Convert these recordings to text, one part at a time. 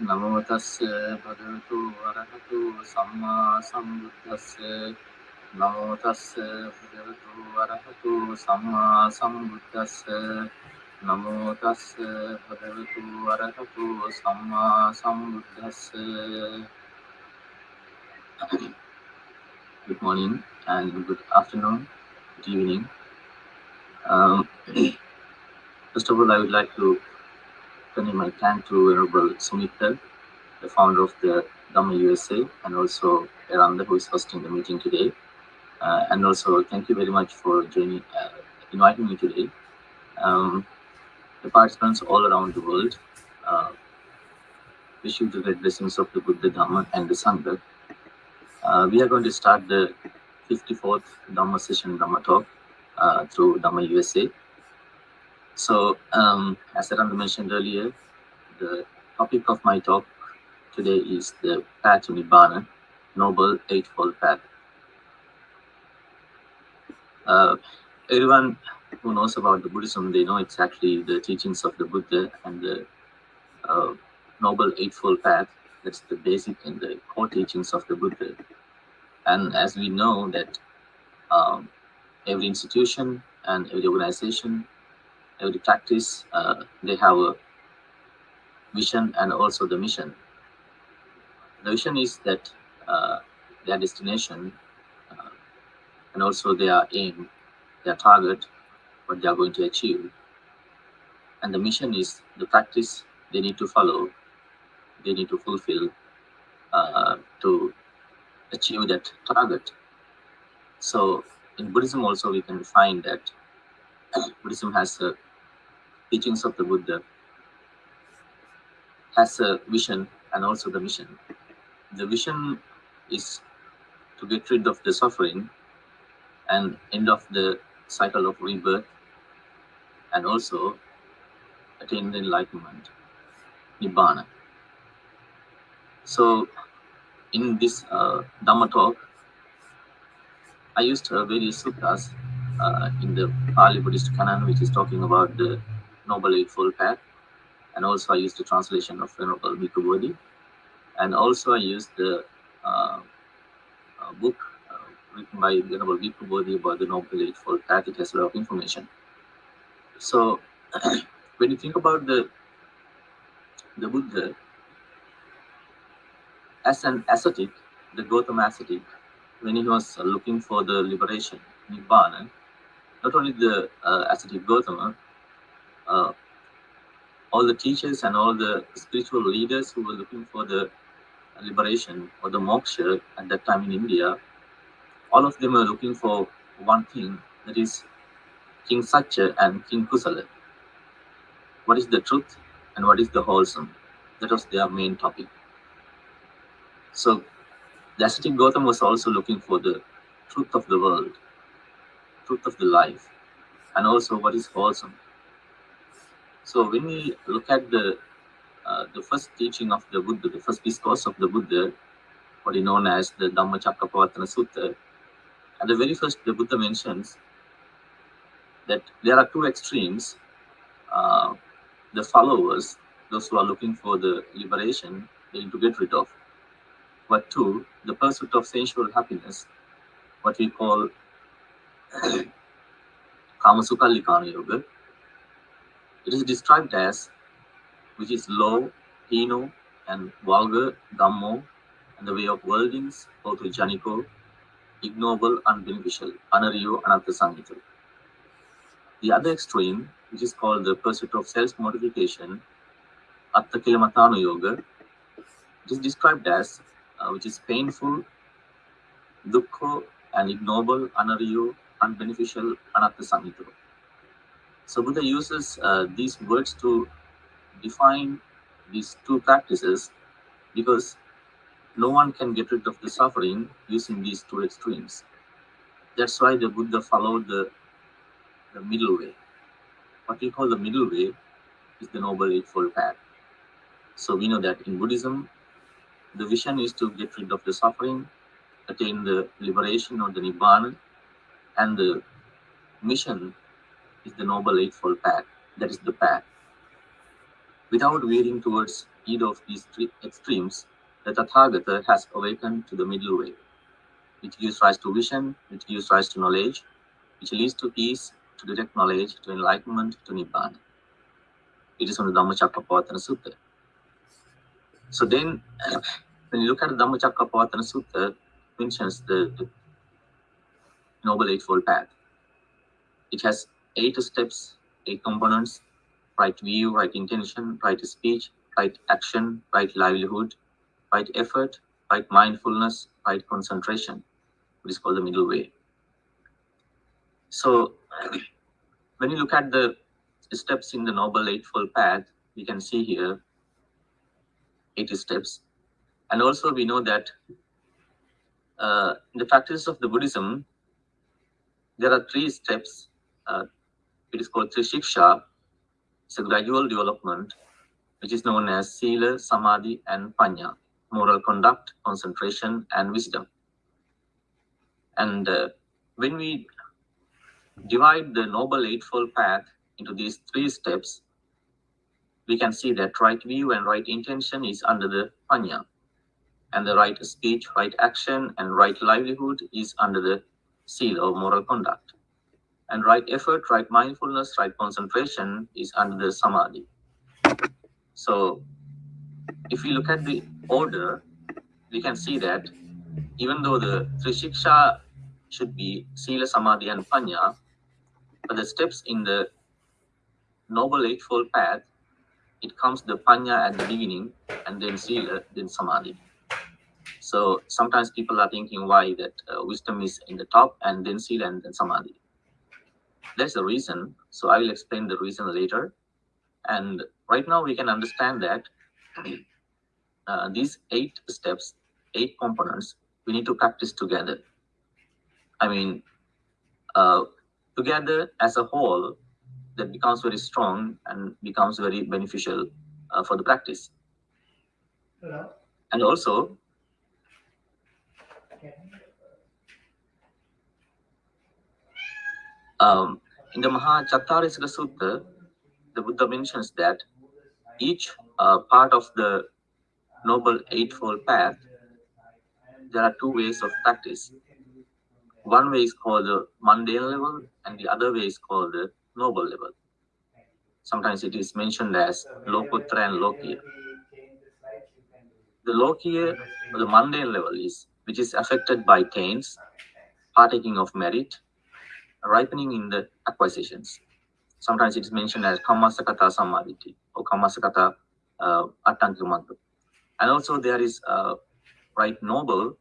නමෝ තස්ස භගවතු වරහතු සම්මා සම්බුද්දස්ස නමෝ තස්ස භගවතු වරහතු සම්මා සම්බුද්දස්ස නමෝ තස්ස භගවතු වරහතු සම්මා සම්බුද්දස්ස Good morning and good afternoon, good evening. Um, first of all, I would like to my thanks to Venerable Sumitra, the founder of the Dhamma USA, and also Eranda, who is hosting the meeting today. Uh, and also, thank you very much for joining, uh, inviting me today. Um, the participants all around the world, uh, wish you the great blessings of the Buddha, Dhamma, and the Sangha. Uh, we are going to start the 54th Dhamma session, Dhamma talk, uh, through Dhamma USA. So, um, as Aranda mentioned earlier, the topic of my talk today is the path to Nibbana, Noble Eightfold Path. Uh, everyone who knows about the Buddhism, they know exactly the teachings of the Buddha and the uh, Noble Eightfold Path. That's the basic and the core teachings of the Buddha. And as we know that um, every institution and every organization, every practice, uh, they have a vision and also the mission. The vision is that uh, their destination uh, and also their aim, their target, what they are going to achieve. And the mission is the practice they need to follow, they need to fulfill uh, to achieve that target. So in Buddhism also we can find that Buddhism has the teachings of the Buddha has a vision and also the mission. The vision is to get rid of the suffering and end of the cycle of rebirth and also attain the enlightenment, Nibbana. So in this uh, Dhamma talk, I used uh, various suttas uh, in the Pali Buddhist canon, which is talking about the Noble Eightfold Path. And also I used the translation of Venerable Bhikkhu Bodhi. And also I used the uh, uh, book uh, written by Venerable Bhikkhu Bodhi about the Noble Eightfold Path. It has a lot of information. So when you think about the the Buddha as an ascetic, the Gautama ascetic, when he was looking for the liberation, Nibbana, not only the uh, ascetic Gautama, uh, all the teachers and all the spiritual leaders who were looking for the liberation or the moksha at that time in India, all of them were looking for one thing, that is King Satya and King Kusala. What is the truth and what is the wholesome? That was their main topic. So the ascetic Gautam was also looking for the truth of the world, truth of the life, and also what is wholesome. So when we look at the uh, the first teaching of the Buddha, the first discourse of the Buddha, what is known as the Dhammacakkappavattana Sutta, at the very first, the Buddha mentions that there are two extremes. Uh, the followers, those who are looking for the liberation, they need to get rid of. But two, the pursuit of sensual happiness, what we call Kamasukhallikana Yoga, it is described as which is low, hino, and vulgar, dhammo, and the way of worldlings, both janiko, ignoble, unbeneficial, anariyo, anatta sangita. The other extreme, which is called the pursuit of self-mortification, attakilamatano yoga, it is described as uh, which is painful, dukkha, and ignoble, anatta sangita. So Buddha uses uh, these words to define these two practices because no one can get rid of the suffering using these two extremes. That's why the Buddha followed the, the middle way. What we call the middle way is the Noble Eightfold Path. So we know that in Buddhism, the vision is to get rid of the suffering, attain the liberation or the Nibbana, and the mission is the Noble Eightfold Path. That is the path. Without veering towards either of these three extremes, the Tathagata has awakened to the middle way, which gives rise to vision, which gives rise to knowledge, which leads to peace, to direct knowledge, to enlightenment, to Nibbana. It is on the Dhammacakkappavattana Sutta. So then, when you look at the Dhammacakkappavattana Sutta, mentions the Noble Eightfold Path. It has eight steps, eight components, right view, right intention, right speech, right action, right livelihood, right effort, right mindfulness, right concentration, which is called the middle way. So when you look at the steps in the Noble Eightfold Path, we can see here 80 steps. And also we know that uh, in the practice of the Buddhism, there are three steps. Uh, it is called Trishiksha. It's a gradual development, which is known as Sila, Samadhi, and Panya, moral conduct, concentration, and wisdom. And uh, when we divide the Noble Eightfold Path into these three steps, we can see that right view and right intention is under the Panya, and the right speech, right action, and right livelihood is under the seal or moral conduct. And right effort, right mindfulness, right concentration is under the Samadhi. So if we look at the order, we can see that even though the Trishiksha should be Sila, Samadhi, and Panya, but the steps in the Noble Eightfold Path, it comes the Panya at the beginning, and then Sila, then Samadhi. So sometimes people are thinking why that uh, wisdom is in the top and then Sila and then Samadhi. There's a reason. So I will explain the reason later. And right now we can understand that uh, these eight steps, eight components, we need to practice together. I mean, uh, together as a whole, that becomes very strong and becomes very beneficial uh, for the practice. Hello. And also, um, in the Mahacattarisaka Sutta, the Buddha mentions that each uh, part of the Noble Eightfold Path, there are two ways of practice. One way is called the mundane level, and the other way is called the noble level. Sometimes it is mentioned as Lokuttara and Lokiya. The Lokiya, or the mundane level, is which is affected by taints, partaking of merit, ripening in the acquisitions. Sometimes it is mentioned as Kammasakata Sammaditthi or Kammasakata uh, And also there is uh, right noble,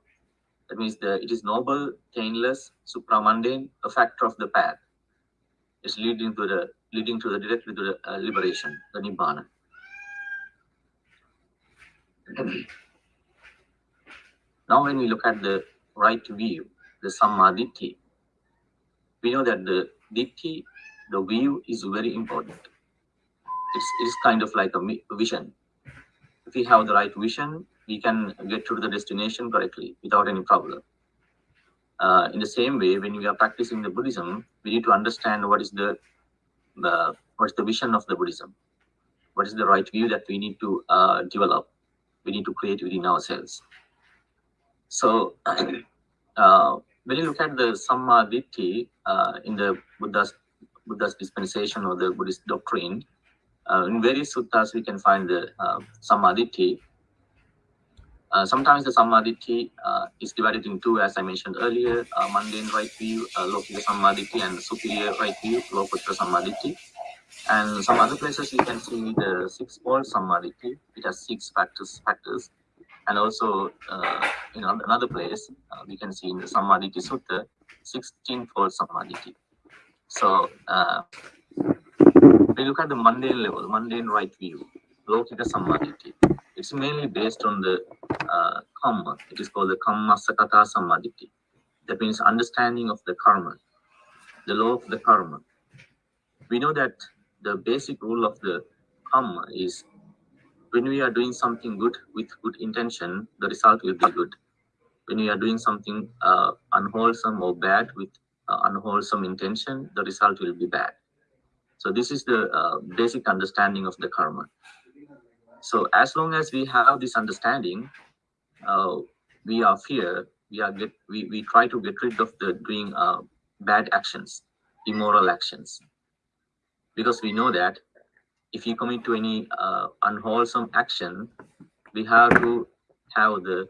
that means the it is noble, taintless, supramundane, a factor of the path. It's leading to the leading to the directly to the uh, liberation, the nibbana. Now, when we look at the right view, the sammaditthi, we know that the ditthi, the view is very important. It's, it's kind of like a vision. If we have the right vision, we can get to the destination correctly without any problem. Uh, in the same way, when we are practicing the Buddhism, we need to understand what is the uh, what is the vision of the Buddhism, what is the right view that we need to uh, develop, we need to create within ourselves. So uh, when you look at the Sammaditthi uh, in the Buddha's, Buddha's dispensation or the Buddhist doctrine, uh, in various suttas we can find the uh. Uh, sometimes the Sammaditthi uh, is divided in two, as I mentioned earlier, uh, mundane right view, uh, Lokika and superior right view, Lokuttara Sammaditthi. And some other places you can see the six-fold Sammaditthi. It has six factors, factors and also, uh, in another place, uh, we can see in the Sammaditthi Sutta, 16 fold Sammaditthi. So, uh, we look at the mundane level, mundane right view, Lokika Sammaditthi. It's mainly based on the uh, karma. It is called the Kamma Sakata Sammaditthi. That means understanding of the karma, the law of the karma. We know that the basic rule of the karma is when we are doing something good with good intention, the result will be good. When we are doing something uh, unwholesome or bad with uh, unwholesome intention, the result will be bad. So this is the uh, basic understanding of the karma. So as long as we have this understanding, uh, we are fear, we are get we, we try to get rid of the doing uh, bad actions, immoral actions. Because we know that if you commit to any uh, unwholesome action, we have to have the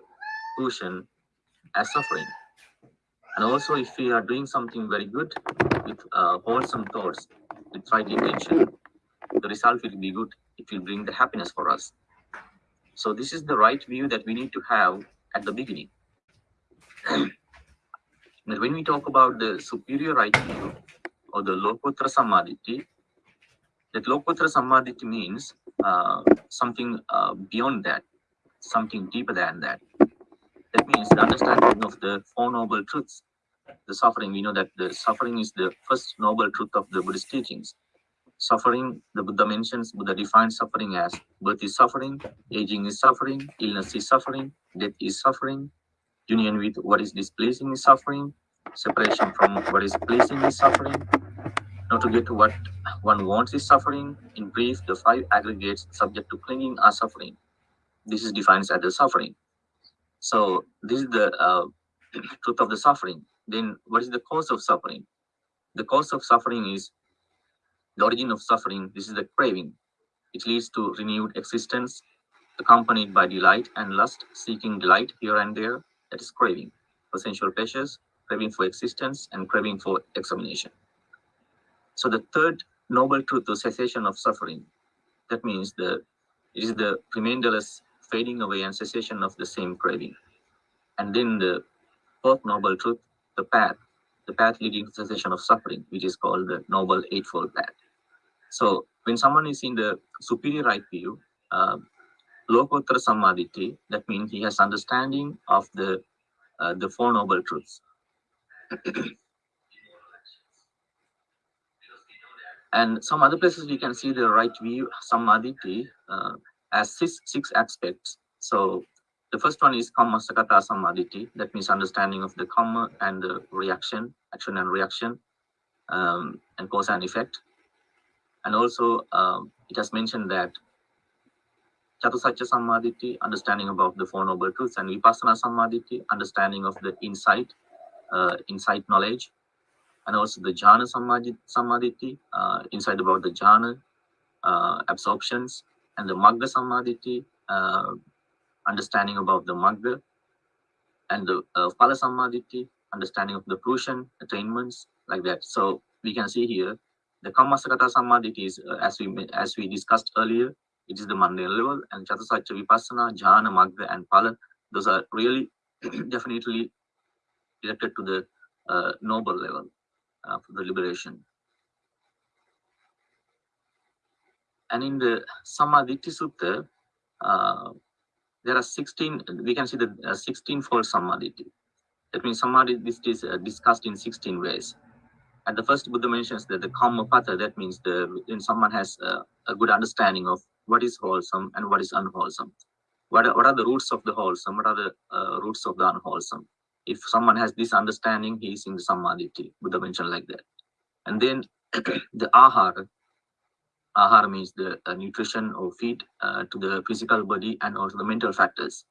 cushion as suffering. And also, if we are doing something very good with uh, wholesome thoughts, with right intention, the result will be good. It will bring the happiness for us. So this is the right view that we need to have at the beginning. when we talk about the superior right view or the Lokottara Sammaditthi, that Lokottara Sammaditthi means uh, something uh, beyond that, something deeper than that. That means the understanding of the Four Noble Truths. The suffering, we know that the suffering is the first noble truth of the Buddhist teachings. Suffering, the Buddha mentions, Buddha defines suffering as birth is suffering, aging is suffering, illness is suffering, death is suffering, union with what is displeasing is suffering, separation from what is pleasing is suffering, not to get to what one wants is suffering. In brief, the five aggregates subject to clinging are suffering. This is defined as the suffering. So this is the uh, truth of the suffering. Then what is the cause of suffering? The cause of suffering is the origin of suffering. This is the craving. It leads to renewed existence, accompanied by delight and lust, seeking delight here and there. That is craving for sensual pleasures, craving for existence, and craving for extermination. So the third noble truth, the cessation of suffering, that means the it is the remainderless fading away and cessation of the same craving. And then the fourth noble truth, the path, the path leading to cessation of suffering, which is called the noble eightfold path. So when someone is in the superior right view, uh, Lokottara Sammaditthi, that means he has understanding of the uh, the four noble truths. and some other places we can see the right view Sammaditthi uh, as six, six aspects. So the first one is Kamma Sakata Sammaditthi, that means understanding of the karma and the reaction, action and reaction, um, and cause and effect. And also um, it has mentioned that Chatusatya Sammaditthi, understanding about the Four Noble Truths, and Vipassana Sammaditthi, understanding of the insight, uh, insight knowledge, and also the jhana sammaditthi, uh, insight about the jhana, uh, absorptions, and the magga sammaditthi, uh, understanding about the magga, and the uh, phala sammaditthi, understanding of the fruition, attainments, like that. So we can see here, the Kammasakata sammaditthi is, uh, as we as we discussed earlier, it is the mundane level, and Chatusatya Vipassana, Jhana, Magga, and Phala, those are really definitely directed to the uh, noble level uh, for the liberation. And in the Sammaditthi Sutta, uh, there are 16, we can see the uh, 16 fold Sammaditthi. That means Sammaditthi this is uh, discussed in 16 ways. And the first Buddha mentions that the Kammapatha, that means the when someone has uh, a good understanding of what is wholesome and what is unwholesome. What are, what are the roots of the wholesome? What are the uh, roots of the unwholesome? If someone has this understanding, he is in sammaditthi, Buddha mentioned like that. And then the ahara, ahara means the uh, nutrition or feed uh, to the physical body and also the mental factors.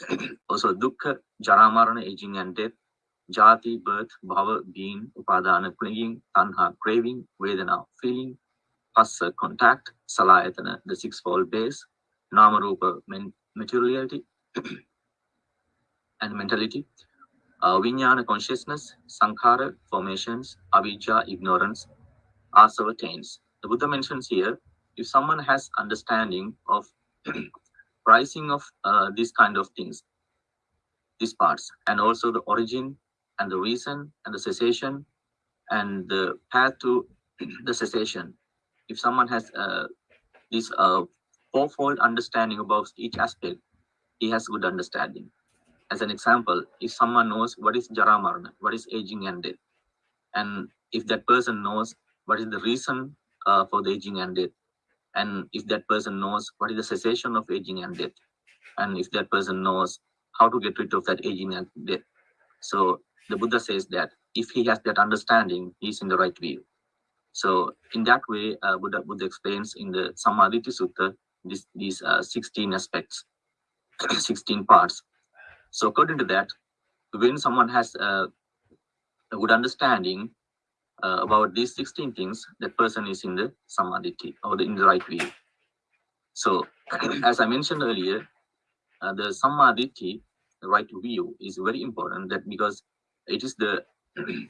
also dukkha, jara aging and death, jati, birth, bhava, being, upadana, clinging, tanha, craving, vedana, feeling, phassa, contact, salayatana, the sixfold base, namarupa, materiality, and mentality, uh, consciousness, Sankhara formations, Avijja ignorance, Asava taints. The Buddha mentions here, if someone has understanding of pricing of uh, these kind of things, these parts, and also the origin and the reason and the cessation and the path to the cessation. If someone has uh, this uh, fourfold understanding about each aspect, he has good understanding as an example, if someone knows what is Jara Marana, what is aging and death, and if that person knows what is the reason uh, for the aging and death, and if that person knows what is the cessation of aging and death, and if that person knows how to get rid of that aging and death. So the Buddha says that if he has that understanding, he's in the right view. So in that way, uh, Buddha, Buddha explains in the Sammaditthi Sutta this, these uh, 16 aspects, 16 parts. So according to that, when someone has uh, a good understanding uh, about these 16 things, that person is in the sammaditthi or the, in the right view. So as I mentioned earlier, uh, the sammaditthi, the right view is very important that because it is the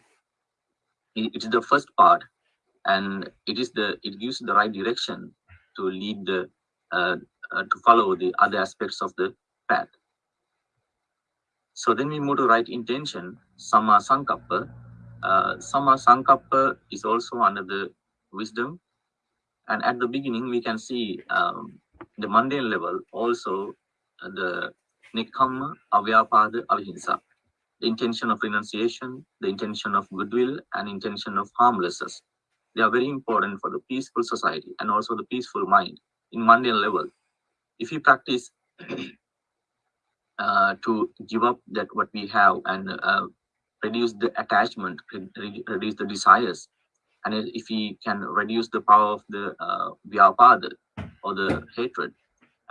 it is the first part and it is the it gives the right direction to lead the uh, uh, to follow the other aspects of the path so then we move to right intention samma sankappa uh, samma sankappa is also under the wisdom and at the beginning we can see um, the mundane level also uh, the nekkhamma avyapada avihimsa the intention of renunciation, the intention of goodwill, and intention of harmlessness. They are very important for the peaceful society and also the peaceful mind in mundane level. If you practice uh, to give up that what we have and uh, reduce the attachment, reduce the desires, and if we can reduce the power of the uh, vyapada or the hatred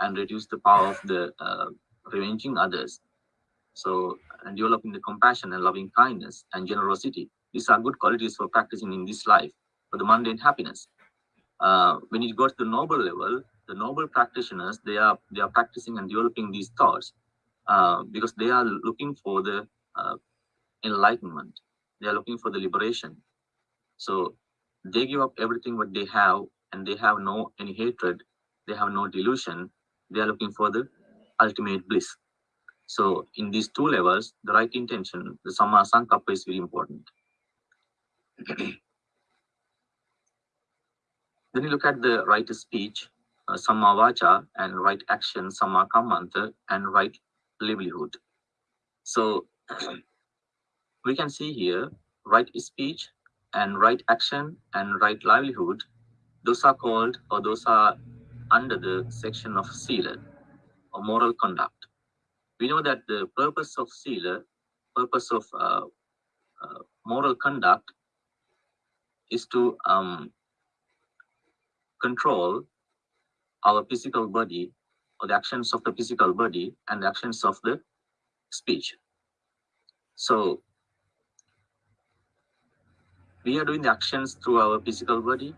and reduce the power of the uh, revenging others, so and developing the compassion and loving kindness and generosity. These are good qualities for practicing in this life for the mundane happiness. Uh, when you go to the noble level, the noble practitioners, they are they are practicing and developing these thoughts uh, because they are looking for the uh, enlightenment. They are looking for the liberation. So they give up everything what they have and they have no any hatred. They have no delusion. They are looking for the ultimate bliss. So in these two levels, the right intention, the Sankappa is very important. then you look at the right speech, uh, and right action, Samma Kammanta, and right livelihood. So we can see here, right speech and right action and right livelihood, those are called or those are under the section of Sila or moral conduct we know that the purpose of sila, purpose of uh, uh, moral conduct is to um, control our physical body or the actions of the physical body and the actions of the speech. So we are doing the actions through our physical body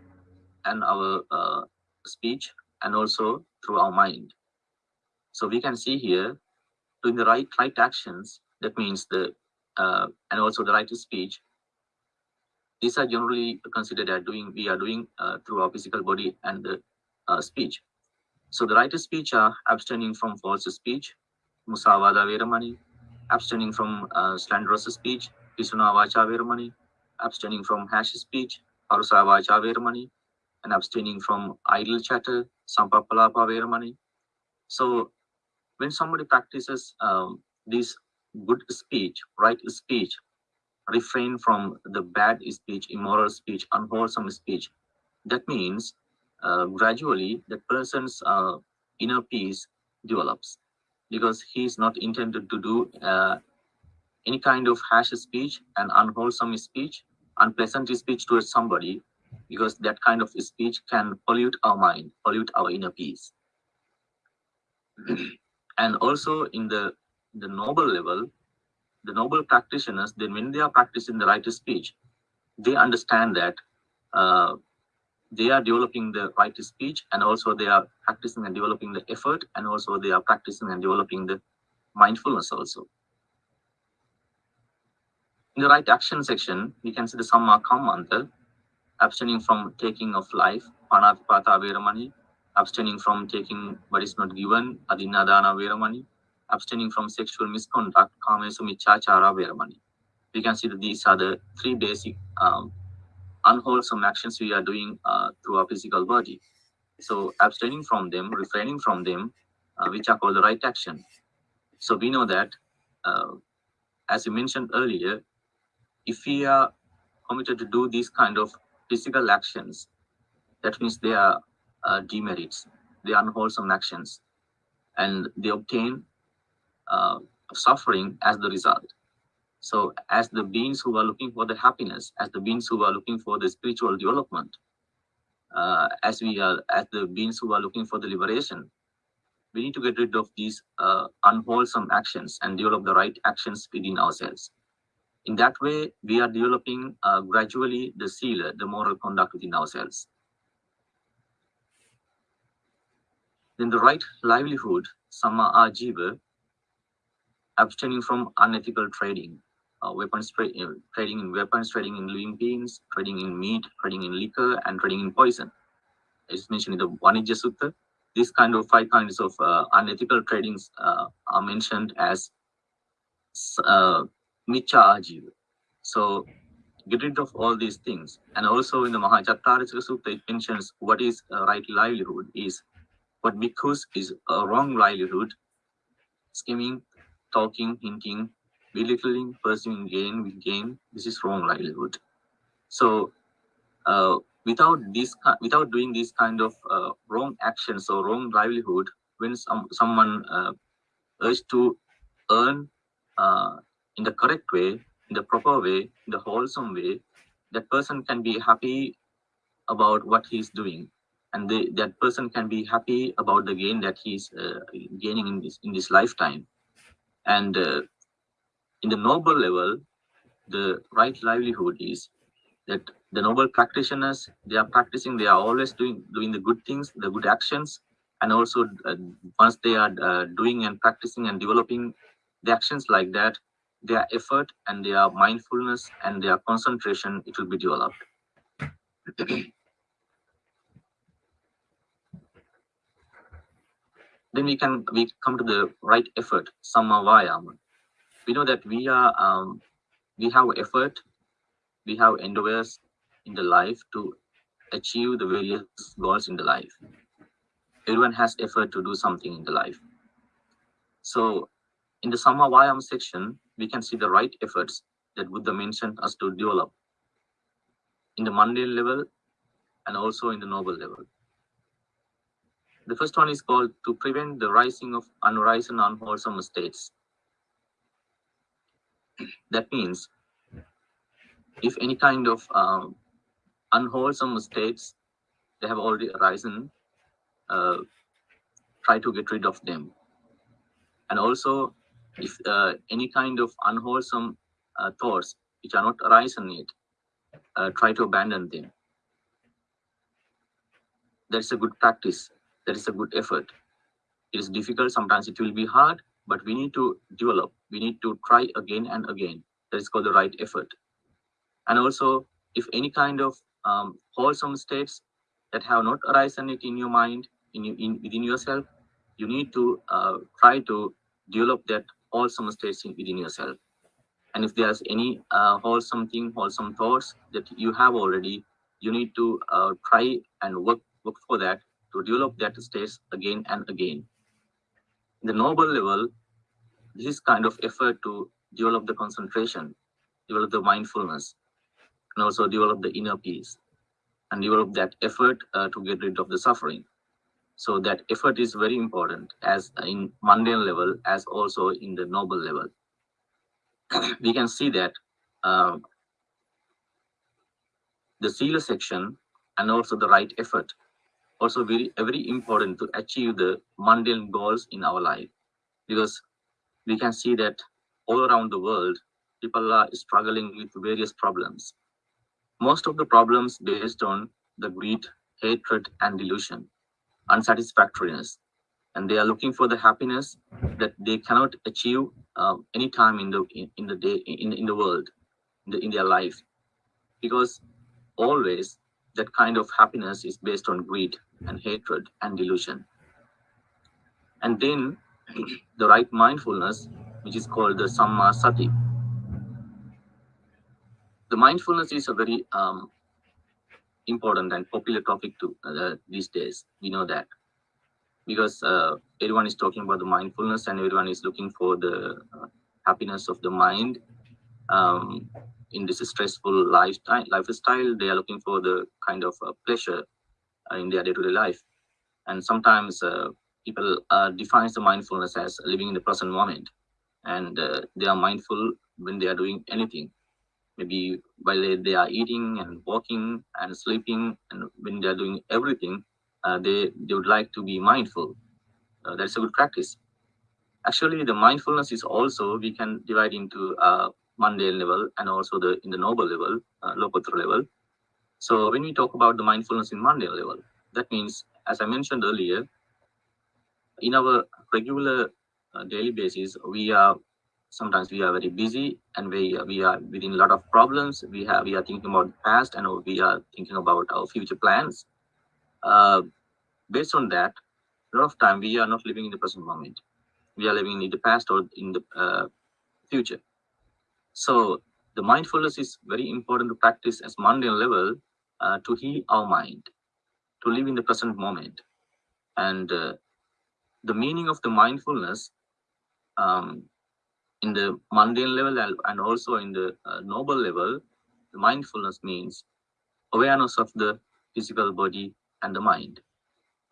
and our uh, speech and also through our mind. So we can see here doing the right right actions, that means the uh, and also the right to speech. These are generally considered as doing we are doing uh, through our physical body and the uh, speech. So the right to speech are abstaining from false speech, musavada veramani, abstaining from uh, slanderous speech, pisuna vacha veramani, abstaining from hash speech, parusa vacha veramani, and abstaining from idle chatter, samphappalapa veramani. So when somebody practices um, this good speech, right speech, refrain from the bad speech, immoral speech, unwholesome speech, that means uh, gradually the person's uh, inner peace develops because he is not intended to do uh, any kind of harsh speech and unwholesome speech, unpleasant speech towards somebody, because that kind of speech can pollute our mind, pollute our inner peace. and also in the the noble level the noble practitioners then when they are practicing the right speech they understand that uh, they are developing the right speech and also they are practicing and developing the effort and also they are practicing and developing the mindfulness also in the right action section we can see the samma kammanta abstaining from taking of life panatipata veramani abstaining from taking what is not given, adinadana veramani, abstaining from sexual misconduct, kamesu micchacara veramani. We can see that these are the three basic um, unwholesome actions we are doing uh, through our physical body. So abstaining from them, refraining from them, uh, which are called the right action. So we know that, uh, as you mentioned earlier, if we are committed to do these kind of physical actions, that means they are uh, demerits, the unwholesome actions, and they obtain uh, suffering as the result. So as the beings who are looking for the happiness, as the beings who are looking for the spiritual development, uh, as we are as the beings who are looking for the liberation, we need to get rid of these uh, unwholesome actions and develop the right actions within ourselves. In that way, we are developing uh, gradually the seal, the moral conduct within ourselves. Then the right livelihood, samma ajiva, abstaining from unethical trading, uh, weapons tra uh, trading in weapons, trading in living beings, trading in meat, trading in liquor, and trading in poison. As mentioned in the Vanijja Sutta, these kind of five kinds of uh, unethical tradings uh, are mentioned as uh, miccha ajiva. So get rid of all these things. And also in the Mahacattarisaka Sutta, it mentions what is right livelihood is what because is a wrong livelihood, scheming, talking, hinting, belittling, pursuing gain with gain. This is wrong livelihood. So uh, without this, without doing this kind of uh, wrong actions or wrong livelihood, when some someone uh, urge to earn uh, in the correct way, in the proper way, in the wholesome way, that person can be happy about what he's doing and they, that person can be happy about the gain that he's uh, gaining in this in this lifetime and uh, in the noble level the right livelihood is that the noble practitioners they are practicing they are always doing doing the good things the good actions and also uh, once they are uh, doing and practicing and developing the actions like that their effort and their mindfulness and their concentration it will be developed. Then we can we come to the right effort samma vayama we know that we are um, we have effort we have endeavors in the life to achieve the various goals in the life. Everyone has effort to do something in the life. So in the samma vayama section we can see the right efforts that buddha mentioned us to develop in the mundane level and also in the noble level. The first one is called to prevent the rising of unrisen unwholesome states. That means if any kind of um, unwholesome states they have already arisen, uh, try to get rid of them. And also, if uh, any kind of unwholesome uh, thoughts which are not arisen yet, uh, try to abandon them. That's a good practice that is a good effort. It is difficult, sometimes it will be hard, but we need to develop. We need to try again and again. That is called the right effort. And also, if any kind of um, wholesome states that have not arisen it in your mind, in, you, in within yourself, you need to uh, try to develop that wholesome states in, within yourself. And if there's any uh, wholesome thing, wholesome thoughts that you have already, you need to uh, try and work work for that to develop that states again and again. The noble level, this kind of effort to develop the concentration, develop the mindfulness, and also develop the inner peace, and develop that effort uh, to get rid of the suffering. So that effort is very important as in mundane level as also in the noble level. we can see that uh, the Sila section and also the right effort also very very important to achieve the mundane goals in our life because we can see that all around the world people are struggling with various problems. Most of the problems based on the greed hatred and delusion unsatisfactoriness. And they are looking for the happiness that they cannot achieve uh, any time in the in, in the day in, in the world in, the, in their life. Because always that kind of happiness is based on greed and hatred and delusion. And then the right mindfulness, which is called the Samma Sati. The mindfulness is a very um, important and popular topic to uh, these days. We know that because uh, everyone is talking about the mindfulness and everyone is looking for the uh, happiness of the mind um, in this stressful lifestyle, lifestyle, they are looking for the kind of uh, pleasure uh, in their day-to-day -day life. And sometimes uh, people uh, defines the mindfulness as living in the present moment, and uh, they are mindful when they are doing anything. maybe while they, they are eating and walking and sleeping and when they are doing everything uh, they they would like to be mindful. Uh, that's a good practice. Actually the mindfulness is also we can divide into uh, mundane level and also the in the noble level uh, level. So when we talk about the mindfulness in mundane level that means as i mentioned earlier in our regular uh, daily basis we are sometimes we are very busy and we we are within a lot of problems. We have we are thinking about the past and we are thinking about our future plans. Uh, based on that a lot of time we are not living in the present moment. We are living in the past or in the uh, future. So the mindfulness is very important to practice as mundane level uh, to heal our mind to live in the present moment. And uh, the meaning of the mindfulness um, in the mundane level and also in the uh, noble level, the mindfulness means awareness of the physical body and the mind,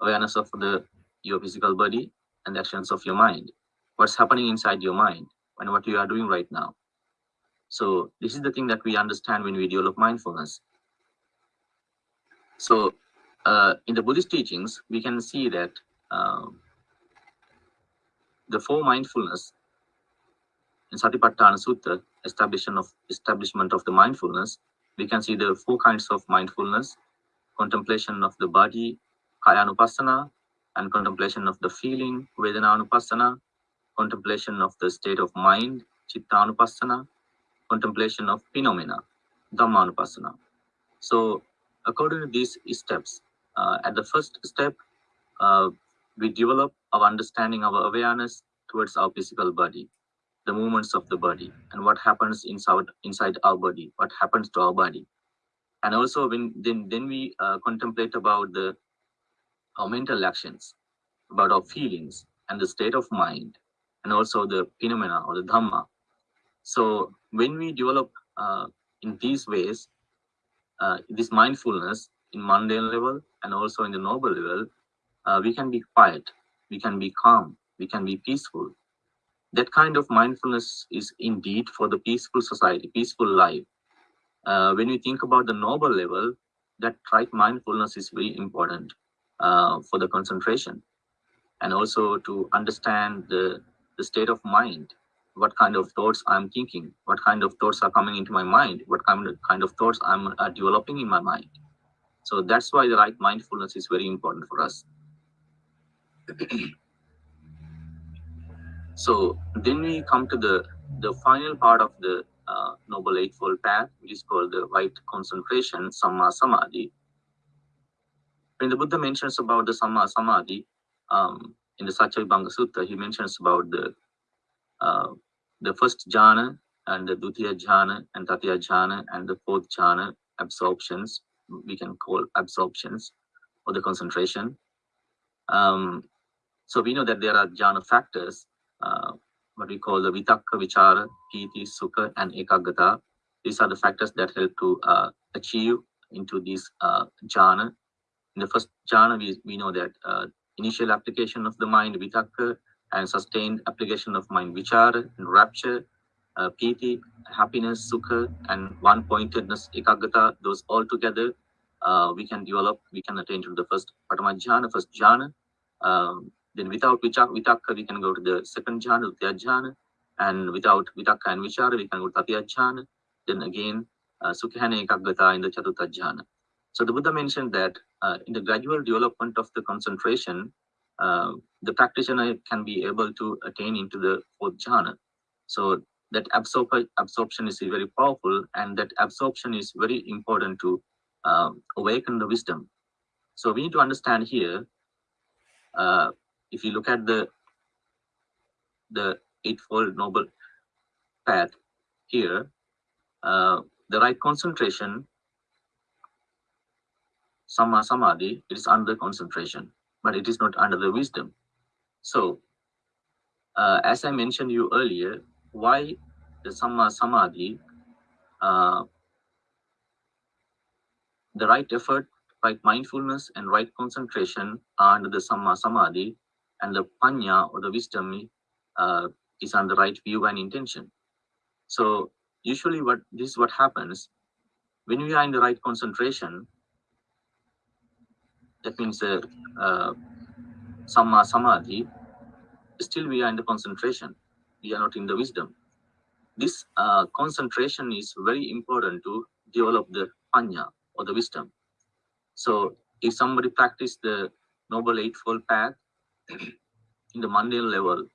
awareness of the your physical body and the actions of your mind, what's happening inside your mind and what you are doing right now. So this is the thing that we understand when we develop mindfulness. So uh, in the Buddhist teachings, we can see that uh, the four mindfulness in Satipatthana Sutta, establishment of establishment of the mindfulness, we can see the four kinds of mindfulness: contemplation of the body, kayanupassana, and contemplation of the feeling, vedananupassana, contemplation of the state of mind, chittanupassana, contemplation of phenomena, dhammanupassana. So, according to these steps, uh, at the first step, uh, we develop our understanding, our awareness towards our physical body the movements of the body and what happens inside inside our body what happens to our body. And also when then then we uh, contemplate about the our mental actions about our feelings and the state of mind and also the phenomena or the dhamma. So when we develop uh, in these ways uh, this mindfulness in mundane level and also in the noble level uh, we can be quiet we can be calm we can be peaceful that kind of mindfulness is indeed for the peaceful society, peaceful life. Uh, when you think about the noble level, that right mindfulness is very important uh, for the concentration and also to understand the, the state of mind, what kind of thoughts I'm thinking, what kind of thoughts are coming into my mind, what kind of, kind of thoughts I'm uh, developing in my mind. So that's why the right mindfulness is very important for us. So then we come to the, the final part of the uh, Noble Eightfold Path, which is called the right concentration, Samma Samadhi. When the Buddha mentions about the Samma Samadhi, um, in the Satyavibhanga Sutta, he mentions about the uh, the first jhana and the Dutiya jhana and Tatiya jhana and the fourth jhana absorptions, we can call absorptions or the concentration. Um, so we know that there are jhana factors uh, what we call the vitakka, vichara, piti, sukha, and ekaggata. These are the factors that help to uh, achieve into this uh, jhana. In the first jhana, we, we know that uh, initial application of the mind, vitakka, and sustained application of mind, vichara, and rapture, uh, piti, happiness, sukha, and one-pointedness, ekaggata, those all together, uh, we can develop, we can attain to the first Patama jhana, first jhana. Um, then without vitakka, we can go to the second jhana, Dutiya jhana. And without vitakka and vichara, we can go to Tatiya jhana. Then again, uh, Sukhana Ekaggata in the Chaturtha jhana. So the Buddha mentioned that uh, in the gradual development of the concentration, uh, the practitioner can be able to attain into the fourth jhana. So that absorb absorption is very powerful and that absorption is very important to um, awaken the wisdom. So we need to understand here uh, if you look at the the eightfold noble path here, uh, the right concentration, samma samadhi, it is under concentration, but it is not under the wisdom. So, uh, as I mentioned you earlier, why the samma samadhi, uh, the right effort, right mindfulness, and right concentration are under the samma samadhi and the panya or the wisdom uh, is on the right view and intention. So usually what this is what happens when we are in the right concentration that means uh, uh, samma samadhi still we are in the concentration. We are not in the wisdom. This uh, concentration is very important to develop the panya or the wisdom. So if somebody practice the noble eightfold path in the mundane level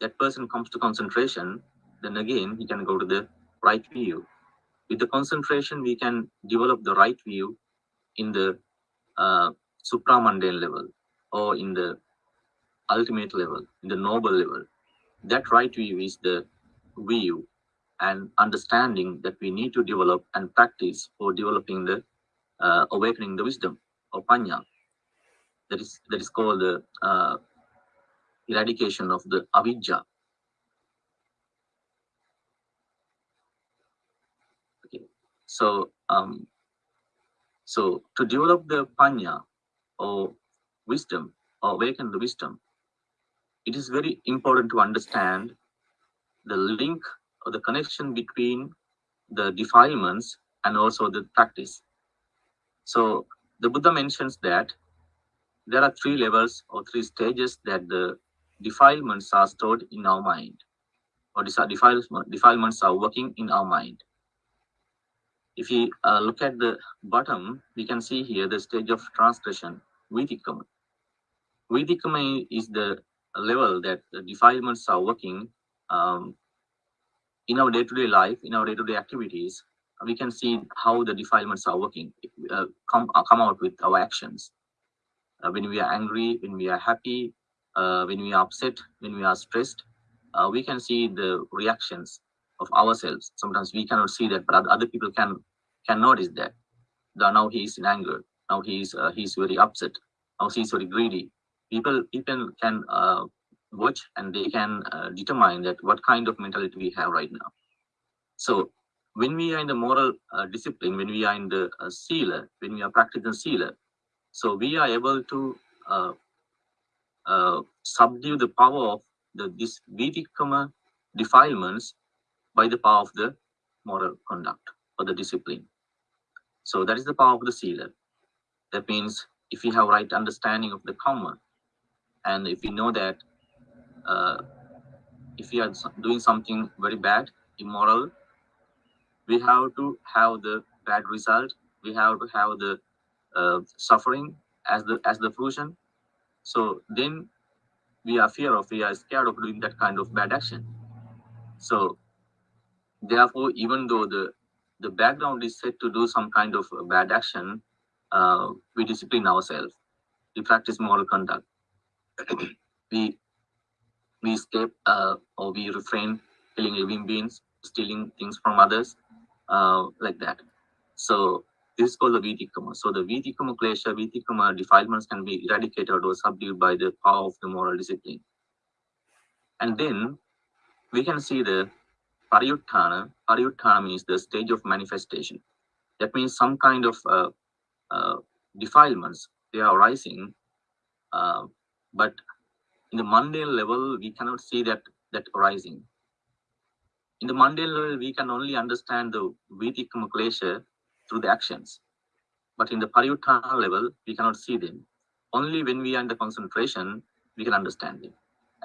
that person comes to concentration then again he can go to the right view. With the concentration we can develop the right view in the uh, supramundane level or in the ultimate level in the noble level. That right view is the view and understanding that we need to develop and practice for developing the uh, awakening the wisdom or panya that is that is called the uh, eradication of the avidya okay so um so to develop the panya or wisdom or awaken the wisdom it is very important to understand the link or the connection between the defilements and also the practice. So the Buddha mentions that there are three levels or three stages that the defilements are stored in our mind or defilements are working in our mind. If we uh, look at the bottom, we can see here the stage of transgression, Vitikama. Vitikama is the level that the defilements are working um, in our day-to-day -day life, in our day-to-day -day activities, we can see how the defilements are working, uh, come, uh, come out with our actions. Uh, when we are angry, when we are happy, uh, when we are upset, when we are stressed, uh, we can see the reactions of ourselves. Sometimes we cannot see that, but other people can can notice that. Now he is in anger. Now he is uh, he is very upset. Now he is very greedy. People people can watch and they can uh, determine that what kind of mentality we have right now. So when we are in the moral uh, discipline, when we are in the uh, sila, when we are practicing sila, so we are able to uh, uh, subdue the power of the this vitikama defilements by the power of the moral conduct or the discipline. So that is the power of the sila. That means if we have right understanding of the karma, and if we know that uh, if we are doing something very bad, immoral, we have to have the bad result. We have to have the uh, suffering as the as the fruition. So then we are fear of, we are scared of doing that kind of bad action. So therefore, even though the the background is set to do some kind of bad action, uh, we discipline ourselves. We practice moral conduct. we we escape uh, or we refrain killing living beings, stealing things from others, uh, like that. So this is called the Vitikama. So the Vitikama Klesha, Vitikama defilements can be eradicated or subdued by the power of the moral discipline. And then we can see the Pariyuttana. Pariyuttana means the stage of manifestation. That means some kind of uh, uh, defilements, they are rising, uh, but in the mundane level, we cannot see that that arising. In the mundane level, we can only understand the Vitikama Klesha through the actions. But in the Pariyuttana level, we cannot see them. Only when we are in the concentration, we can understand them.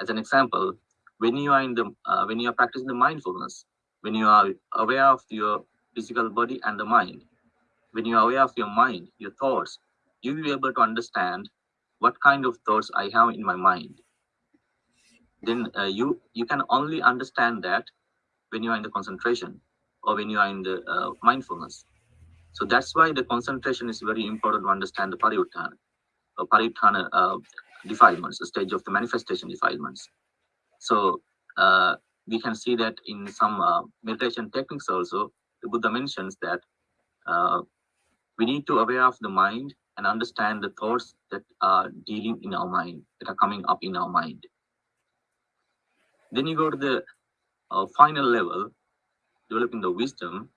As an example, when you are in the uh, when you are practicing the mindfulness, when you are aware of your physical body and the mind, when you are aware of your mind, your thoughts, you will be able to understand what kind of thoughts I have in my mind then uh, you you can only understand that when you are in the concentration or when you are in the uh, mindfulness. So that's why the concentration is very important to understand the pariyuttana, or pariyuttana uh, defilements, the stage of the manifestation defilements. So uh, we can see that in some uh, meditation techniques also, the Buddha mentions that uh, we need to aware of the mind and understand the thoughts that are dealing in our mind, that are coming up in our mind. Then you go to the uh, final level, developing the wisdom.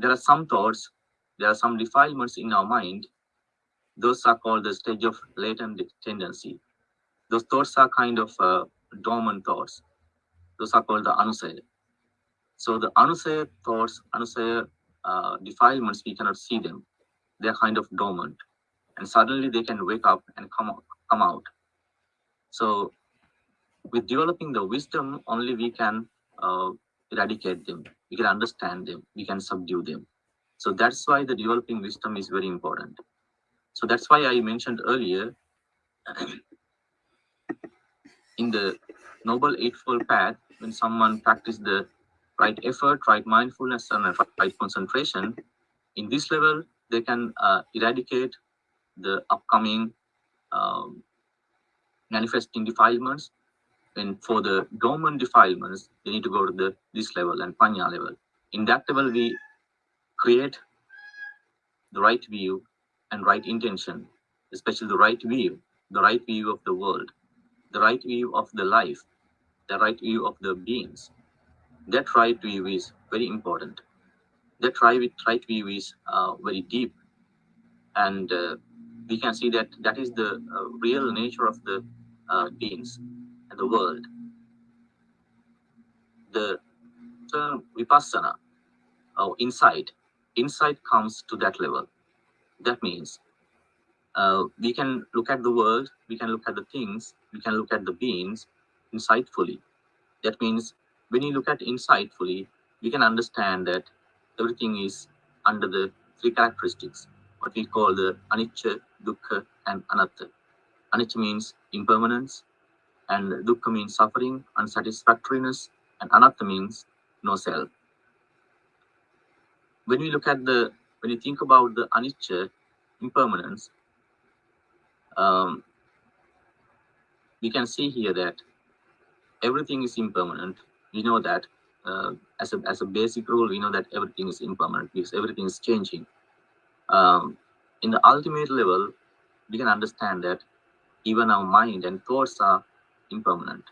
There are some thoughts, there are some defilements in our mind. Those are called the stage of latent tendency. Those thoughts are kind of uh, dormant thoughts. Those are called the anusaya. So the anusaya thoughts, anusaya uh, defilements, we cannot see them. They're kind of dormant. And suddenly they can wake up and come come out. So with developing the wisdom, only we can uh, eradicate them. We can understand them. We can subdue them. So that's why the developing wisdom is very important. So that's why I mentioned earlier, in the Noble Eightfold Path, when someone practices the right effort, right mindfulness, and right concentration, in this level, they can uh, eradicate the upcoming um, manifesting defilements. And for the dormant defilements, they need to go to the this level and panya level. In that level, we create the right view and right intention, especially the right view, the right view of the world, the right view of the life, the right view of the beings. That right view is very important. That right, right view is uh, very deep. And uh, we can see that that is the uh, real nature of the uh, beings the world. The term vipassana or insight, insight comes to that level. That means uh, we can look at the world, we can look at the things, we can look at the beings insightfully. That means when you look at insightfully, we can understand that everything is under the three characteristics, what we call the anicca, dukkha, and anatta. Anicca means impermanence, and dukkha means suffering, unsatisfactoriness, and anatta means no self. When we look at the, when you think about the anicca, impermanence, um, we can see here that everything is impermanent. We know that uh, as, a, as a basic rule, we know that everything is impermanent because everything is changing. Um, in the ultimate level, we can understand that even our mind and thoughts are impermanent.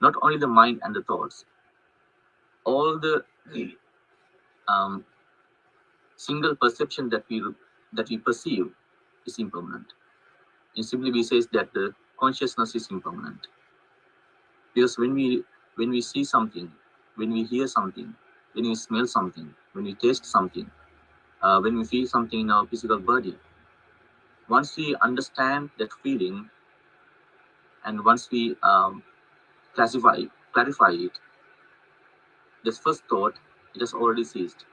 Not only the mind and the thoughts, all the um, single perception that we that we perceive is impermanent. And simply we say that the consciousness is impermanent. Because when we when we see something, when we hear something, when we smell something, when we taste something, uh, when we feel something in our physical body, once we understand that feeling, and once we um, classify clarify it, this first thought it has already ceased.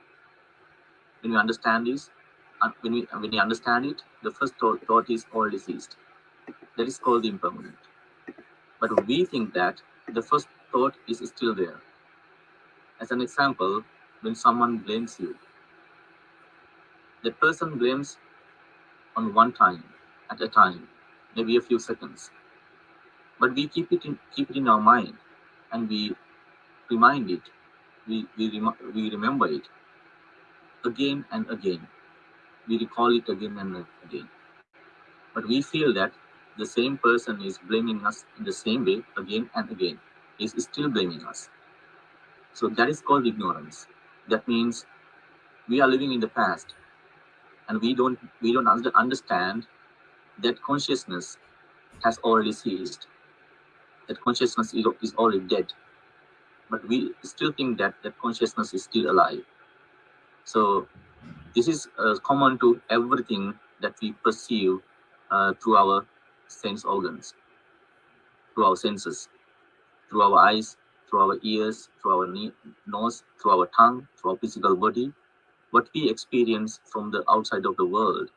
When we understand this, uh, when we when we understand it, the first thought, thought is already ceased. That is called the impermanent. But we think that the first thought is still there. As an example, when someone blames you, the person blames on one time, at a time, maybe a few seconds. But we keep it in, keep it in our mind and we remind it, we, we, rem we remember it again and again. We recall it again and again. But we feel that the same person is blaming us in the same way again and again is still blaming us. So that is called ignorance. That means we are living in the past and we don't we don't understand that consciousness has already ceased. That consciousness is already dead. But we still think that that consciousness is still alive. So this is uh, common to everything that we perceive uh, through our sense organs, through our senses through our eyes, through our ears, through our nose, through our tongue, through our physical body, what we experience from the outside of the world,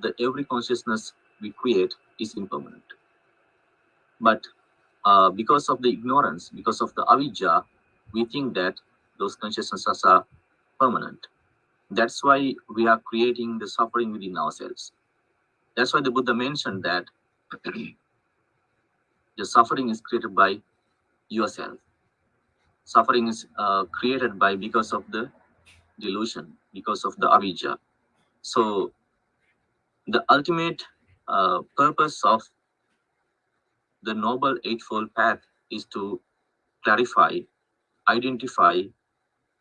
that every consciousness we create is impermanent. But uh, because of the ignorance, because of the avijja, we think that those consciousnesses are permanent. That's why we are creating the suffering within ourselves. That's why the Buddha mentioned that the suffering is created by yourself suffering is uh, created by because of the delusion because of the avijja so the ultimate uh, purpose of the noble eightfold path is to clarify identify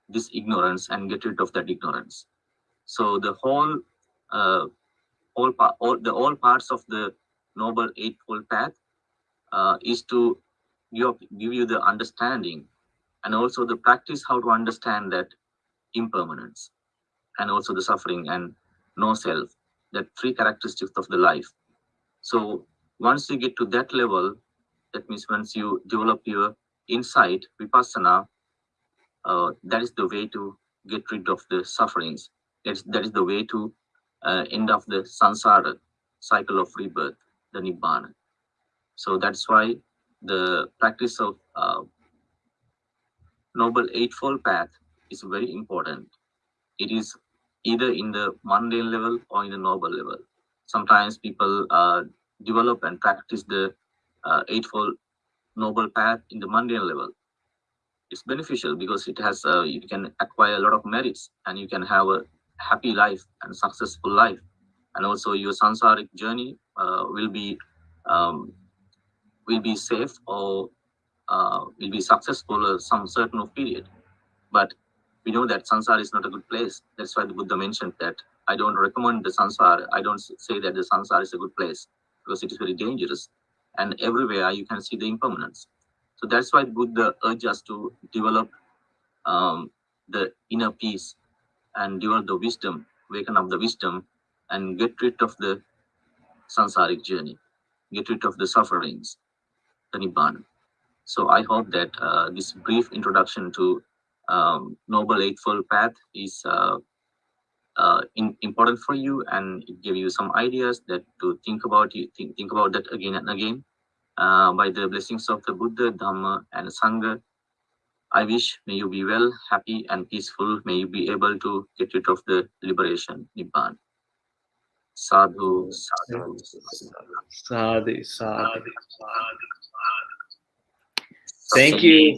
this ignorance and get rid of that ignorance so the whole uh, all, all the all parts of the noble eightfold path uh, is to give, give you the understanding and also the practice how to understand that impermanence and also the suffering and no self, that three characteristics of the life. So once you get to that level, that means once you develop your insight, vipassana, uh, that is the way to get rid of the sufferings. That's, that is the way to uh, end of the samsara, cycle of rebirth, the nibbana. So that's why the practice of uh, noble eightfold path is very important. It is either in the mundane level or in the noble level. Sometimes people uh, develop and practice the uh, eightfold noble path in the mundane level. It's beneficial because it has uh, you can acquire a lot of merits and you can have a happy life and successful life, and also your samsaric journey uh, will be um, will be safe or uh, will be successful some certain of period. But we know that samsara is not a good place. That's why the Buddha mentioned that I don't recommend the samsara. I don't say that the samsara is a good place because it is very dangerous. And everywhere you can see the impermanence. So that's why Buddha urged us to develop um, the inner peace and develop the wisdom, waken up the wisdom, and get rid of the samsaric journey, get rid of the sufferings, the Nibbana. So I hope that uh, this brief introduction to um, Noble Eightfold Path is uh, uh, in, important for you and it give you some ideas that to think about you think, think about that again and again uh, by the blessings of the Buddha, Dhamma and Sangha. I wish may you be well, happy and peaceful. May you be able to get rid of the liberation, Nibbana. Sadhu, sadhu, sadhu, sadhu. Thank you.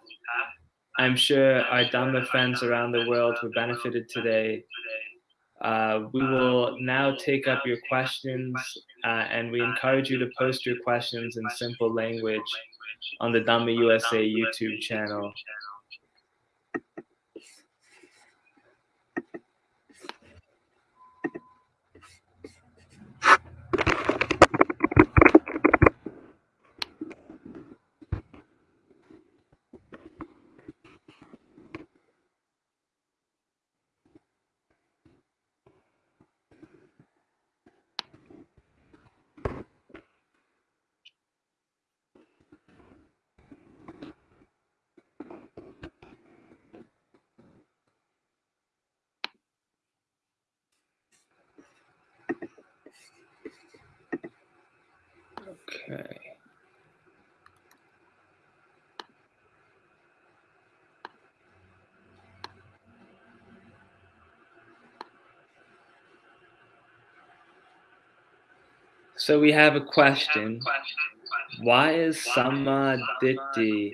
I'm sure our Dhamma friends around the world who benefited today. Uh, we will now take up your questions, uh, and we encourage you to post your questions in simple language on the Dhamma USA YouTube channel. So we have a question. Why is Samadhi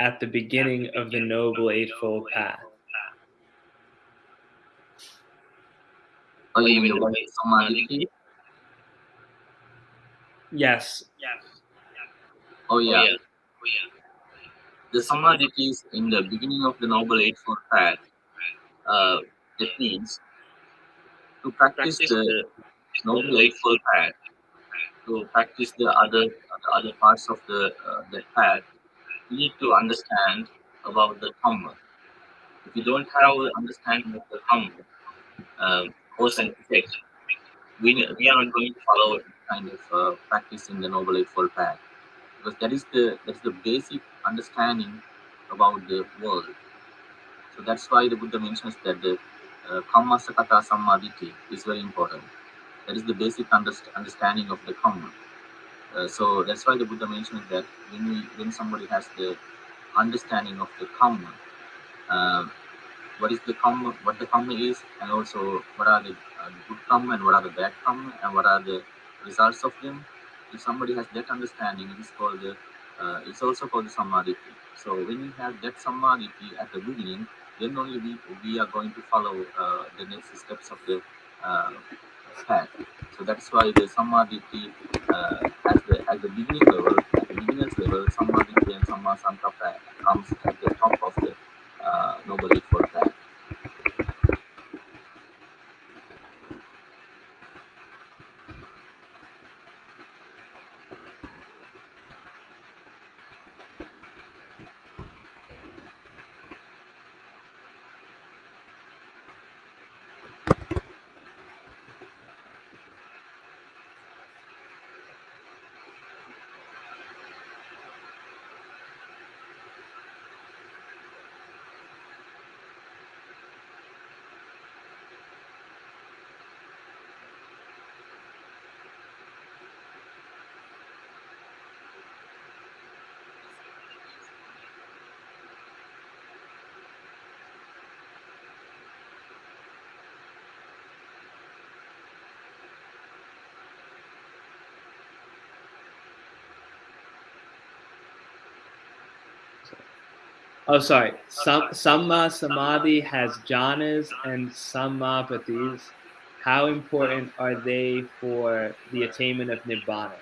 at the beginning of the Noble Eightfold Path? Oh, you mean the Samadhi? Yes. Oh yeah. Oh, yeah. The samadhi is in the beginning of the Noble Eightfold Path. Uh, that means to practice the Noble Eightfold Path, to practice the other the other parts of the uh, the path, you need to understand about the Dhamma. If you don't have the understanding of the Dhamma, uh, cause and effect, we, we are not going to follow kind of uh, practice in the Noble Eightfold Path because that is the that's the basic understanding about the world. So that's why the Buddha mentions that the uh, Kamma Sakata Sammaditthi is very important. That is the basic underst understanding of the karma. Uh, so that's why the Buddha mentioned that when we when somebody has the understanding of the karma, uh, what is the karma, what the karma is, and also what are the uh, good karma and what are the bad karma, and what are the results of them. If somebody has that understanding, it is called the, uh, it's also called the sammaditthi. So when you have that sammaditthi at the beginning, then only we, we are going to follow uh, the next steps of the uh. So that's why the sammaditthi uh, at the at the beginning level, at the beginner's level, sammaditthi and samma sankappa comes at the top of the uh, noble eightfold path. Oh, sorry. Sam, Samma Samadhi has jhanas and Samapattis. How important are they for the attainment of Nibbana?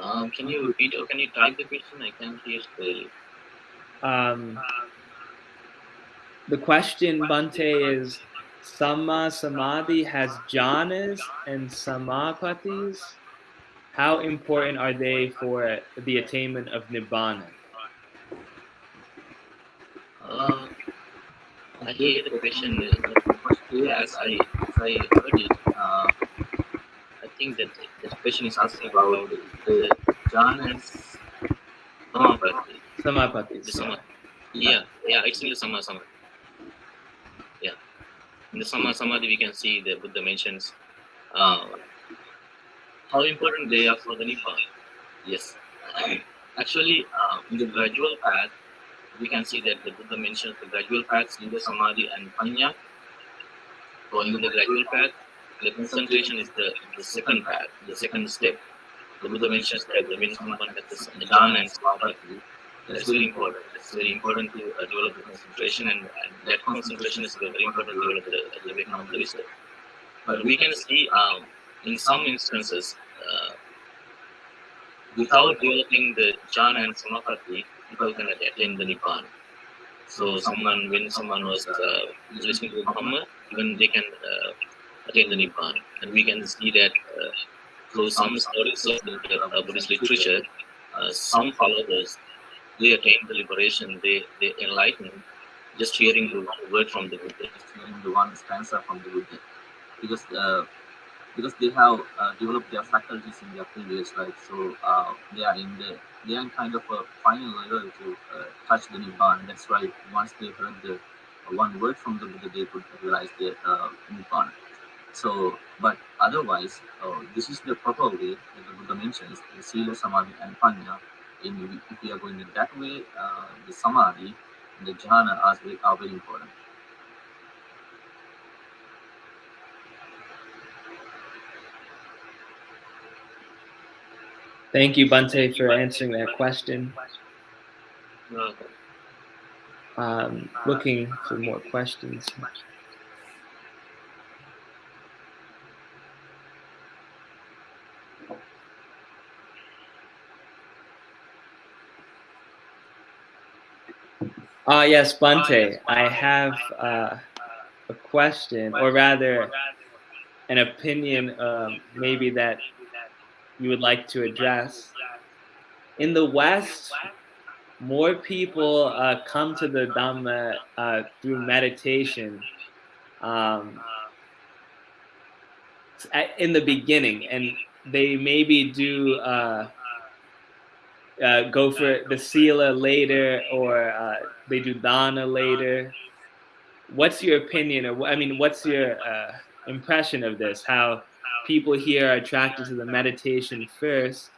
Um, can you repeat or can you type the question? I can't hear clearly. Um, the question, Bante, is Samma Samadhi has jhanas and Samapattis. How important are they for the attainment of Nibbana? Uh, I hear the question as I, as I heard it. Uh, I think that the question is asking about the jhanas Samapatti. Samapatti. The sama, yeah, yeah, it's in the Sama Sama. Yeah. In the Sama Samadhi, we can see the Buddha mentions uh, how important they are for the Nibbana. Yes. Actually, uh, in the gradual path, we can see that the Buddha mentions the gradual paths, the Samadhi, and Panya. Going in the gradual path, the concentration is the, the second path, the second step. The Buddha mentions that when someone has the jhana and samadhi, that's very important. It's very important to uh, develop the concentration, and, and, that concentration is very important to develop the, the Vietnam wisdom. But we can see um, in some instances, uh, without developing the jhana and samadhi, people can attain the Nibbana. So someone, when someone was uh, listening to Dhamma, even they can uh, attain the Nibbana. And we can see that uh, through some stories of the uh, Buddhist literature, uh, some followers, they attain the liberation, they, they enlighten just hearing the word from the Buddha, just hearing the one stanza from the Buddha. Because uh, because they have uh, developed their faculties in their previous life, so uh, they are in the they are kind of a final level to uh, touch the nibbana. That's why once they heard the uh, one word from the Buddha, they could realize the uh, nibbana. So, but otherwise, uh, this is the proper way that the Buddha mentions the sila, samadhi, and panya. In if we are going in that way, the samadhi and the jhana are are very important. Thank you, Bante, for answering that question. Um, looking for more questions. Ah, uh, yes, Bante. I have uh, a question, or rather, an opinion, um, maybe that you would like to address. In the West, more people uh, come to the Dhamma uh, through meditation um, in the beginning, and they maybe do uh, uh go for the Sila later, or uh, they do Dana later. What's your opinion, or I mean, what's your uh, impression of this? How people here are attracted to the meditation first,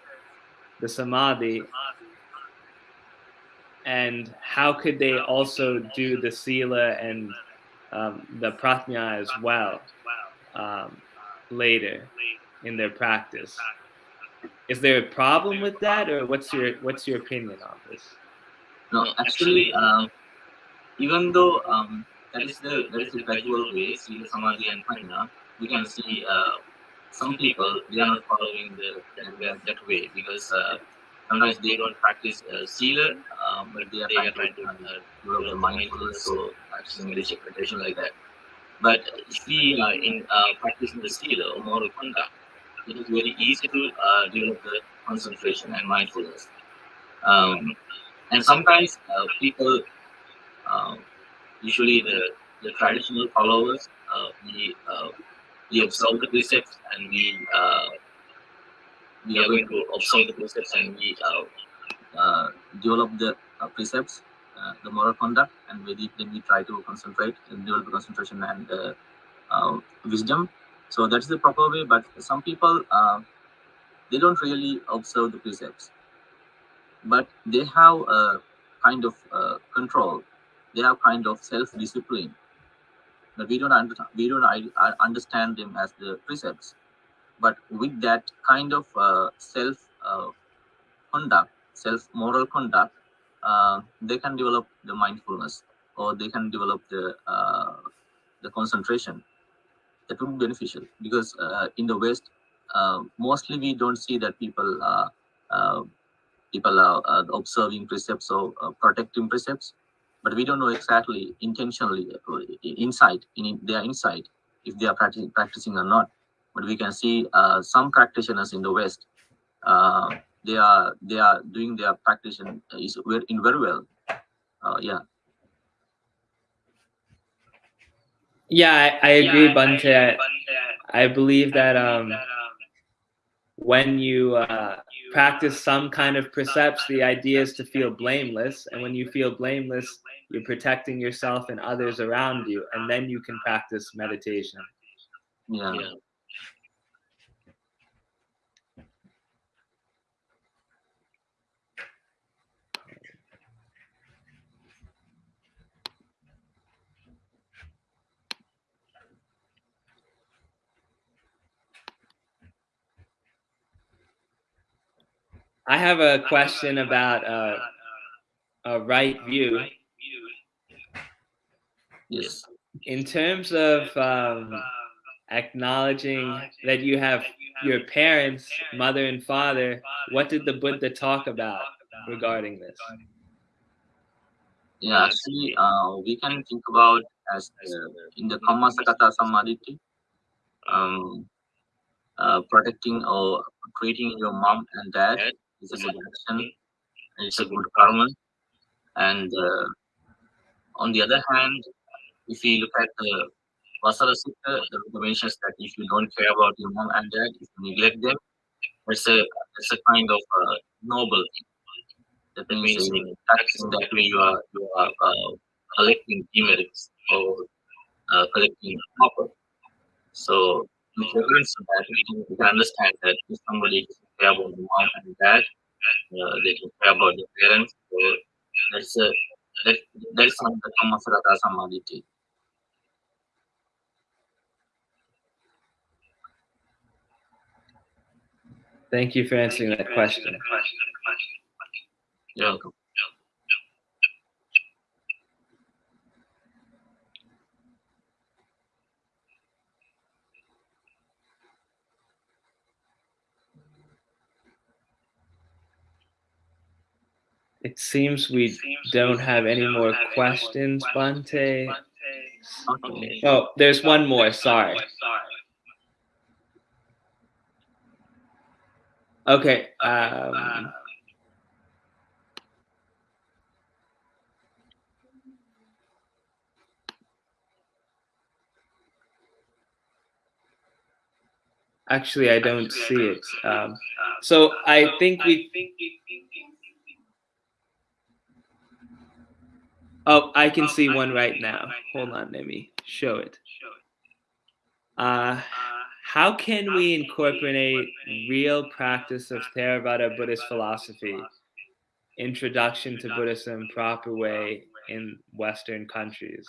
the samadhi, and how could they also do the sila and um, the prajna as well um, later in their practice? is there a problem with that, or what's your what's your opinion on this? No, actually, um, even though um, that is the that is the gradual way, Sila Samadhi and Prajna, we can see uh, some people they are not following the that, way because uh, sometimes they don't practice uh, Sila, um, but they are trying to uh, develop the mindfulness or practicing meditation like that. But if we are in uh, practicing the Sila or moral conduct, it is very easy to uh, develop the concentration and mindfulness. Um, and sometimes uh, people, uh, usually the, the traditional followers, uh, we uh, observe the precepts and we uh, we are going to observe the precepts and we uh, develop the precepts, the moral conduct, and then we try to concentrate and develop the concentration and wisdom. So that's the proper way. But some people they don't really observe the precepts but they have a kind of uh, control. They have kind of self-discipline. But we don't under, we don't understand them as the precepts. But with that kind of uh, self uh, conduct, self moral conduct, uh, they can develop the mindfulness or they can develop the uh, the concentration. That would be beneficial because uh, in the West, mostly we don't see that people are people are uh, observing precepts or uh, protecting precepts, but we don't know exactly intentionally uh, inside in their inside if they are practicing, practicing or not. But we can see uh, some practitioners in the West, uh, they are they are doing their practice is in very well. Uh, yeah. Yeah, I, I agree, yeah, Bhante. I, I, believe that um, when you uh, practice some kind of precepts, the idea is to feel blameless. And when you feel blameless, you're protecting yourself and others around you. And then you can practice meditation. Yeah. yeah. I have a question about uh, a right view. Yes. In terms of um, acknowledging that you have your parents, mother and father, what did the Buddha talk about regarding this? Yeah, actually, uh, we can think about as uh, in the Kammasakata Sammaditthi, um, uh, protecting or treating your mom and dad is a good action. It's a good karma. And uh, on the other hand, if you look at the Vasala Sutta, the Buddha mentions that if you don't care about your mom and dad, if you neglect them, it's a it's a kind of uh, noble thing. That means in that way you are you are uh, collecting demerits or uh, collecting copper. So in reference to that, we can understand that if somebody care about the mom and dad. Uh, they can care about the parents. So that's a that, that's not the Kammasakata Sammaditthi. Thank you for answering that question. You're welcome. It seems we don't have any more questions, Bhante. Oh, there's one more, sorry. Okay. Um, actually, I don't see it. Um, so I think we Oh, I can see one right now. Hold on, let me show it. Uh, how can we incorporate real practice of Theravada Buddhist philosophy, introduction to Buddhism proper way in Western countries?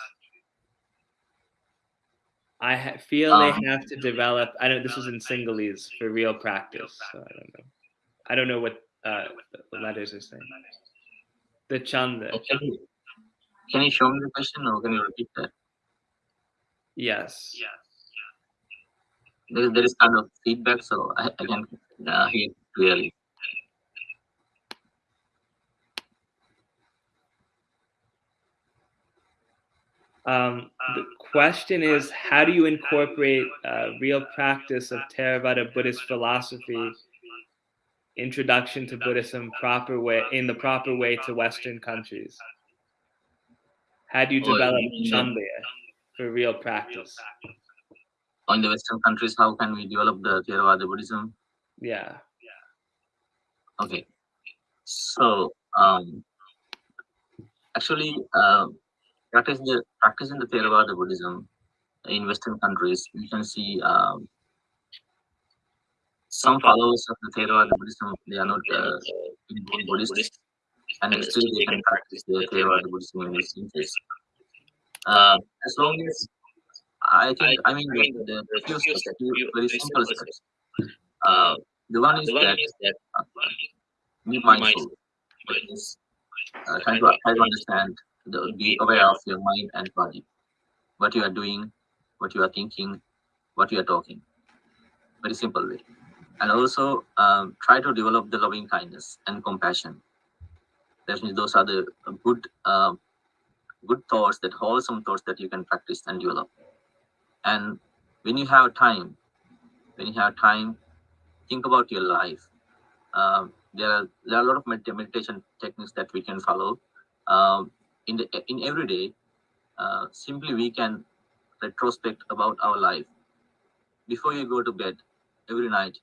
I feel they um, have to develop. I don't. This is in Sinhalese for real practice. So I don't know. I don't know what uh, the letters are saying. The Chanda. Can you, can you show me the question or can you repeat that? Yes. There, there is kind of feedback, so I, I can uh, hear clearly. Um, the question is, how do you incorporate uh, real practice of Theravada Buddhist philosophy, introduction to Buddhism proper way in the proper way to Western countries? How do you develop you Chandaya for real practice? In the Western countries, how can we develop the Theravada Buddhism? Yeah. Yeah. Okay. So, um, actually, uh, practice the practicing the Theravada Buddhism in Western countries, you can see um, some followers of the Theravada Buddhism, they are not uh, Buddhists, and still they can practice the Theravada Buddhism in these countries. Uh, as long as I think, I mean, the, the few steps, few very simple steps. Uh, the one is that uh, be mindful. That is, uh, try to try to understand, the, be aware of your mind and body, what you are doing, what you are thinking, what you are talking. Very simple way. And also um, try to develop the loving kindness and compassion. That means those are the good, uh, good thoughts, that wholesome thoughts that you can practice and develop. And when you have time, when you have time, think about your life. Um, there are there are a lot of med- meditation techniques that we can follow. Um, in the in every day, uh, simply we can retrospect about our life. Before you go to bed every night,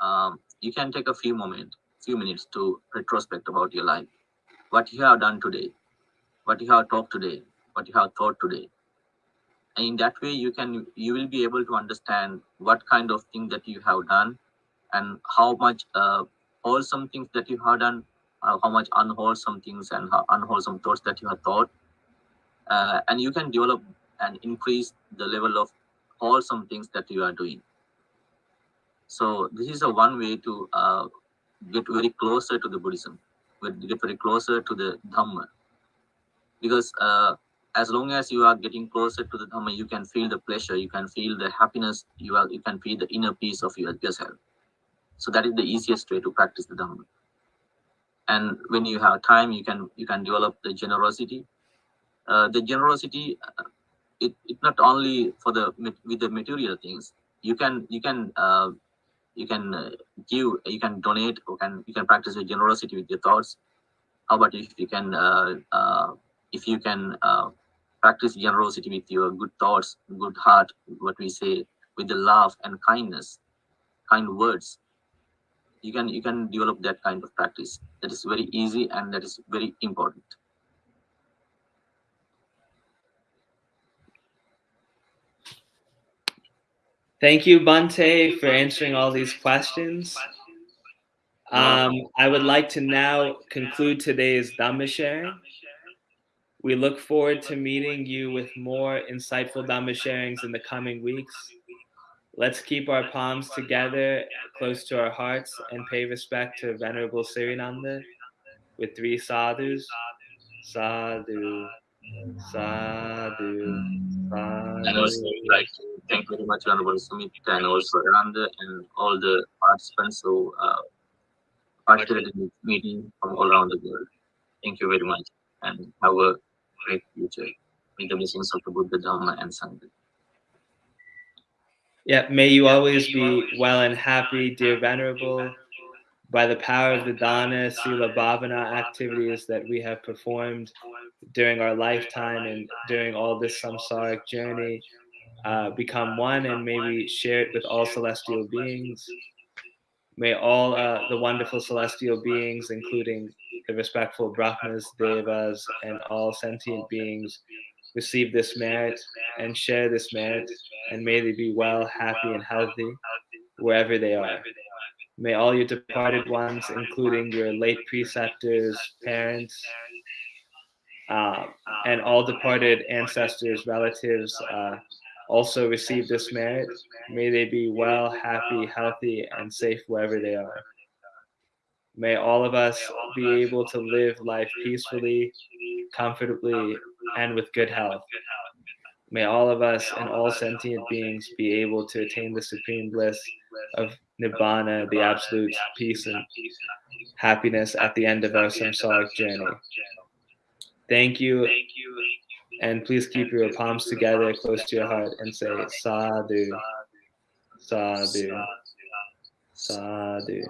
um, you can take a few moments, few minutes to retrospect about your life, what you have done today, what you have talked today, what you have thought today, in that way you can you will be able to understand what kind of thing that you have done and how much uh, wholesome things that you have done uh, how much unwholesome things and unwholesome thoughts that you have thought. Uh, and you can develop and increase the level of wholesome things that you are doing. So this is a one way to uh, get very closer to the buddhism get very closer to the dhamma. Because uh, as long as you are getting closer to the Dhamma, you can feel the pleasure, you can feel the happiness, you are you can feel the inner peace of yourself. So that is the easiest way to practice the Dhamma. And when you have time, you can you can develop the generosity. Uh, the generosity, uh, it, it not only for the with the material things. You can you can uh, you can uh, give, you can donate, or can you can practice your generosity with your thoughts. How about if you can uh, uh, if you can uh, practice generosity with your good thoughts, good heart, what we say, with the love and kindness, kind words. You can you can develop that kind of practice. That is very easy and that is very important. Thank you, Bante, for answering all these questions. Um, I would like to now conclude today's Dhamma sharing. We look forward to meeting you with more insightful Dhamma sharings in the coming weeks. Let's keep our palms together close to our hearts and pay respect to Venerable Sirinanda with three sadhus. Sadhu, sadhu, And also, sadhu. like thank you very much Venerable Sumit and also Ananda and all the participants who uh, participated in this meeting from all around the world. Thank you very much and have a great future with the blessings of the Buddha, Dhamma, and Sangha. Yeah, may you always be well and happy, dear Venerable, by the power of the Dana, Sila Bhavana activities that we have performed during our lifetime and during all this samsaric journey. Uh, become one and maybe share it with all celestial beings. May all uh, the wonderful celestial beings, including the respectful Brahmas, Devas, and all sentient beings, receive this merit and share this merit, and may they be well, happy, and healthy wherever they are. May all your departed ones, including your late preceptors, parents, uh, and all departed ancestors, relatives, uh, also receive this merit. May they be well, happy, healthy, and safe wherever they are. May all of us be able to live life peacefully, comfortably, and with good health. May all of us and all sentient beings be able to attain the supreme bliss of Nibbana, the absolute peace and happiness at the end of our samsaric journey. Thank you. And please keep your palms together close to your heart and say sadhu, sadhu, sadhu.